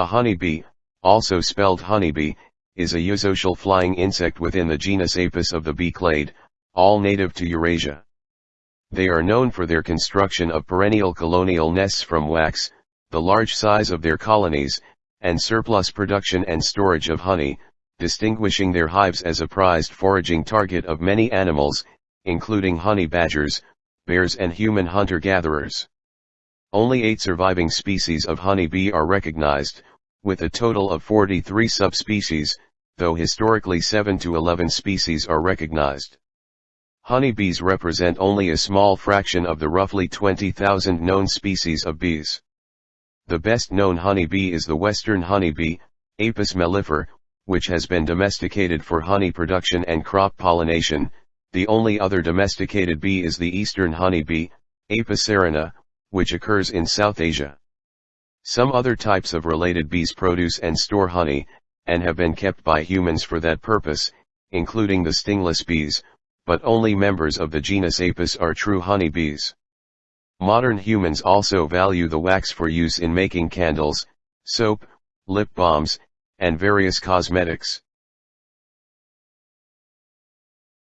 A honeybee, also spelled honeybee, is a eusocial flying insect within the genus Apis of the bee clade, all native to Eurasia. They are known for their construction of perennial colonial nests from wax, the large size of their colonies, and surplus production and storage of honey, distinguishing their hives as a prized foraging target of many animals, including honey badgers, bears and human hunter-gatherers. Only eight surviving species of honeybee are recognized, with a total of 43 subspecies, though historically 7 to 11 species are recognized. Honeybees represent only a small fraction of the roughly 20,000 known species of bees. The best known honeybee is the western honeybee, Apis mellifera, which has been domesticated for honey production and crop pollination, the only other domesticated bee is the eastern honeybee, Apis cerana, which occurs in South Asia. Some other types of related bees produce and store honey, and have been kept by humans for that purpose, including the stingless bees, but only members of the genus Apis are true honeybees. Modern humans also value the wax for use in making candles, soap, lip balms, and various cosmetics.